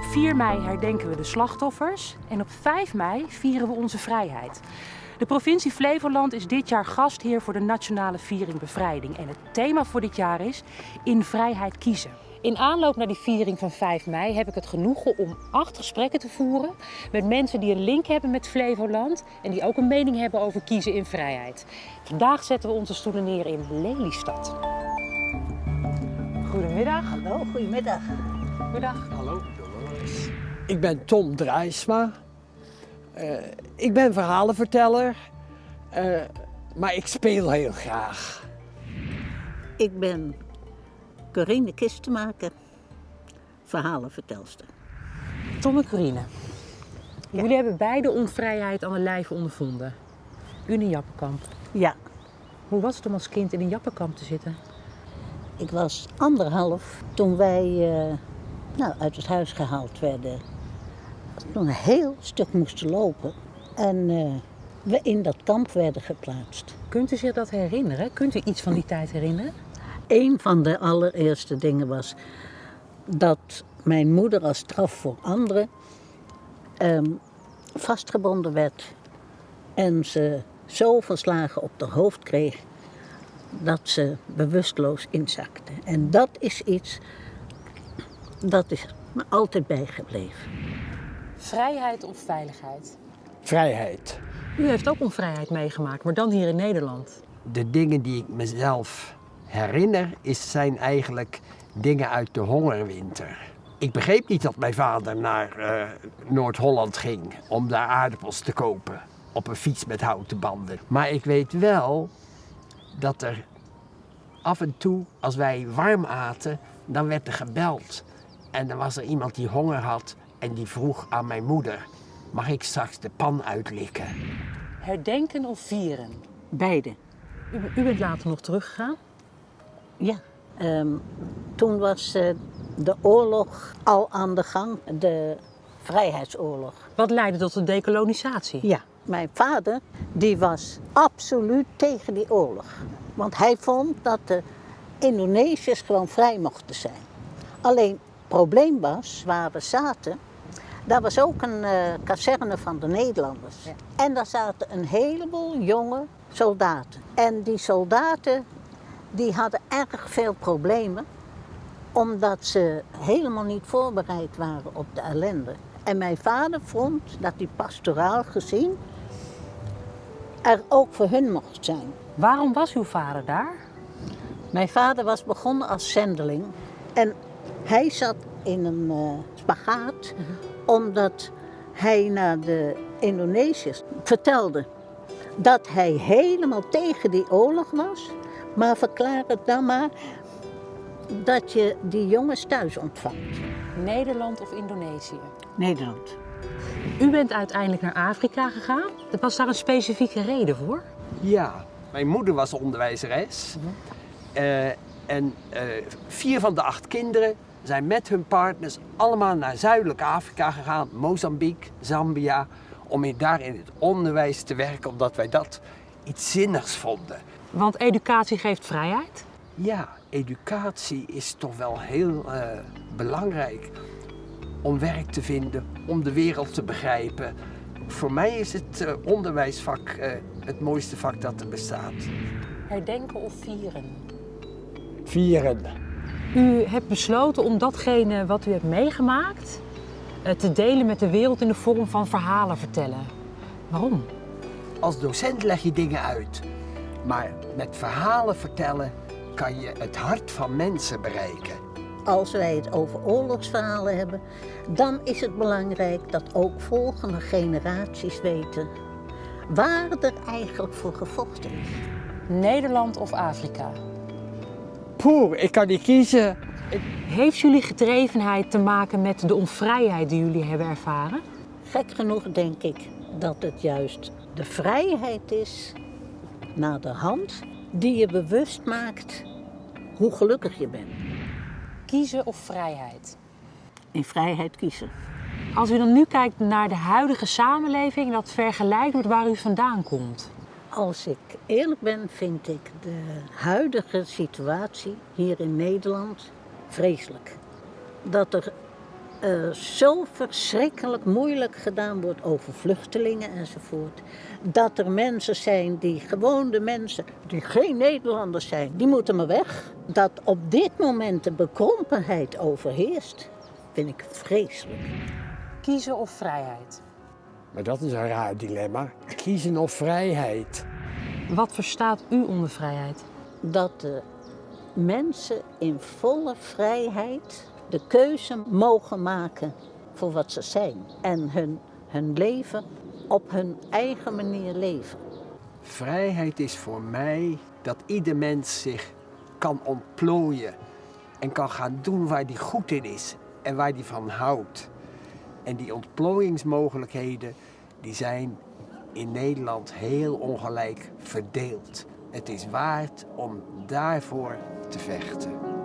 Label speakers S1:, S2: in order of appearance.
S1: Op 4 mei herdenken we de slachtoffers en op 5 mei vieren we onze vrijheid. De provincie Flevoland is dit jaar gastheer voor de Nationale Viering Bevrijding. En het thema voor dit jaar is In Vrijheid Kiezen. In aanloop naar die viering van 5 mei heb ik het genoegen om acht gesprekken te voeren met mensen die een link hebben met Flevoland en die ook een mening hebben over kiezen in vrijheid. Vandaag zetten we onze stoelen neer in Lelystad. Goedemiddag.
S2: Hallo, goedemiddag.
S1: Goedendag.
S3: Hallo, ik ben Tom Drijsma. Uh, ik ben verhalenverteller, uh, maar ik speel heel graag.
S2: Ik ben Corine Kistenmaker, verhalenvertelster.
S1: Tom en Corine, ja. jullie hebben beide onvrijheid aan de lijf ondervonden. U in een jappenkamp.
S2: Ja.
S1: Hoe was het om als kind in een jappenkamp te zitten?
S2: Ik was anderhalf toen wij uh, nou, uit het huis gehaald werden. Toen een heel stuk moesten lopen en uh, we in dat kamp werden geplaatst.
S1: Kunt u zich dat herinneren? Kunt u iets van die tijd herinneren?
S2: Een van de allereerste dingen was dat mijn moeder als straf voor anderen um, vastgebonden werd en ze zoveel slagen op haar hoofd kreeg dat ze bewusteloos inzakte. En dat is iets dat is me altijd bijgebleven.
S1: Vrijheid of veiligheid?
S3: Vrijheid.
S1: U heeft ook onvrijheid meegemaakt, maar dan hier in Nederland.
S3: De dingen die ik mezelf herinner, is, zijn eigenlijk dingen uit de hongerwinter. Ik begreep niet dat mijn vader naar uh, Noord-Holland ging om daar aardappels te kopen. Op een fiets met houten banden. Maar ik weet wel dat er af en toe, als wij warm aten, dan werd er gebeld. En dan was er iemand die honger had en die vroeg aan mijn moeder: Mag ik straks de pan uitlikken?
S1: Herdenken of vieren?
S2: Beide.
S1: U, u bent later nog teruggegaan?
S2: Ja. Um, toen was uh, de oorlog al aan de gang, de vrijheidsoorlog.
S1: Wat leidde tot de dekolonisatie?
S2: Ja. Mijn vader die was absoluut tegen die oorlog. Want hij vond dat de Indonesiërs gewoon vrij mochten zijn. Alleen probleem was, waar we zaten, daar was ook een uh, kazerne van de Nederlanders. Ja. En daar zaten een heleboel jonge soldaten. En die soldaten die hadden erg veel problemen, omdat ze helemaal niet voorbereid waren op de ellende. En mijn vader vond dat die pastoraal gezien er ook voor hun mocht zijn.
S1: Waarom was uw vader daar?
S2: Mijn vader was begonnen als zendeling en hij zat in een uh, spagaat mm -hmm. omdat hij naar de Indonesiërs vertelde dat hij helemaal tegen die oorlog was, maar verklaar het dan maar dat je die jongens thuis ontvangt.
S1: Nederland of Indonesië?
S2: Nederland.
S1: U bent uiteindelijk naar Afrika gegaan. Was daar een specifieke reden voor?
S3: Ja, mijn moeder was onderwijzeres. Mm -hmm. uh, en uh, vier van de acht kinderen zijn met hun partners allemaal naar Zuidelijk Afrika gegaan. Mozambique, Zambia. Om daar in het onderwijs te werken, omdat wij dat iets zinnigs vonden.
S1: Want educatie geeft vrijheid?
S3: Ja, educatie is toch wel heel uh, belangrijk om werk te vinden, om de wereld te begrijpen. Voor mij is het uh, onderwijsvak uh, het mooiste vak dat er bestaat.
S1: Herdenken of vieren?
S3: Vieren.
S1: U hebt besloten om datgene wat u hebt meegemaakt uh, te delen met de wereld in de vorm van verhalen vertellen. Waarom?
S3: Als docent leg je dingen uit, maar met verhalen vertellen kan je het hart van mensen bereiken.
S2: Als wij het over oorlogsverhalen hebben, dan is het belangrijk dat ook volgende generaties weten waar er eigenlijk voor gevochten is.
S1: Nederland of Afrika?
S3: Poeh, ik kan niet kiezen.
S1: Heeft jullie gedrevenheid te maken met de onvrijheid die jullie hebben ervaren?
S2: Gek genoeg denk ik dat het juist de vrijheid is naar de hand die je bewust maakt hoe gelukkig je bent.
S1: Kiezen of vrijheid?
S2: In vrijheid kiezen.
S1: Als u dan nu kijkt naar de huidige samenleving en dat vergelijkt met waar u vandaan komt.
S2: Als ik eerlijk ben, vind ik de huidige situatie hier in Nederland vreselijk. Dat er er zo verschrikkelijk moeilijk gedaan wordt over vluchtelingen enzovoort. Dat er mensen zijn die gewoon de mensen, die geen Nederlanders zijn, die moeten maar weg. Dat op dit moment de bekrompenheid overheerst, vind ik vreselijk.
S1: Kiezen of vrijheid?
S3: Maar dat is een raar dilemma. Kiezen of vrijheid?
S1: Wat verstaat u onder vrijheid?
S2: Dat de mensen in volle vrijheid de keuze mogen maken voor wat ze zijn. En hun, hun leven op hun eigen manier leven.
S3: Vrijheid is voor mij dat ieder mens zich kan ontplooien en kan gaan doen waar hij goed in is en waar hij van houdt. En die ontplooiingsmogelijkheden die zijn in Nederland heel ongelijk verdeeld. Het is waard om daarvoor te vechten.